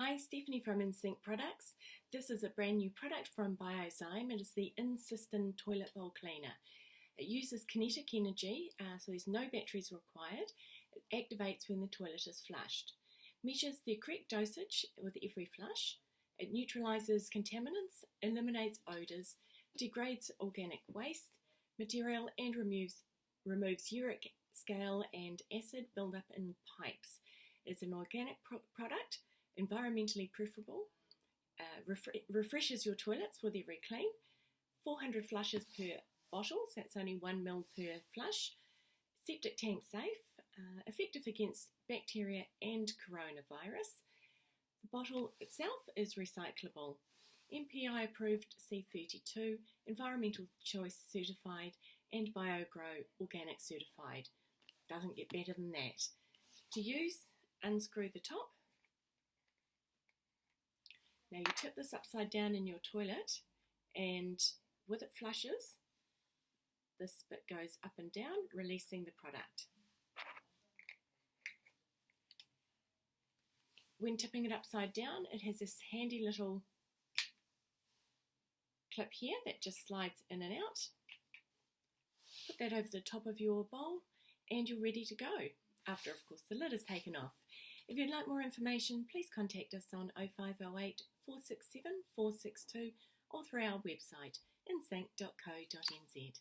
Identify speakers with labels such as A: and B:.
A: Hi, Stephanie from InSync Products. This is a brand new product from Biozyme. It is the InSystem Toilet Bowl Cleaner. It uses kinetic energy, uh, so there's no batteries required. It activates when the toilet is flushed. Measures the correct dosage with every flush. It neutralizes contaminants, eliminates odors, degrades organic waste material, and removes, removes uric scale and acid buildup in pipes. It is an organic pro product environmentally preferable, uh, refre refreshes your toilets with every clean, 400 flushes per bottle, so that's only 1 ml per flush, septic tank safe, uh, effective against bacteria and coronavirus. The bottle itself is recyclable. MPI approved C32, Environmental Choice certified, and BioGro Organic certified. Doesn't get better than that. To use, unscrew the top now you tip this upside down in your toilet and with it flushes, this bit goes up and down, releasing the product. When tipping it upside down, it has this handy little clip here that just slides in and out. Put that over the top of your bowl and you're ready to go. After, of course, the lid is taken off. If you'd like more information, please contact us on 0508 467 462 or through our website insync.co.nz.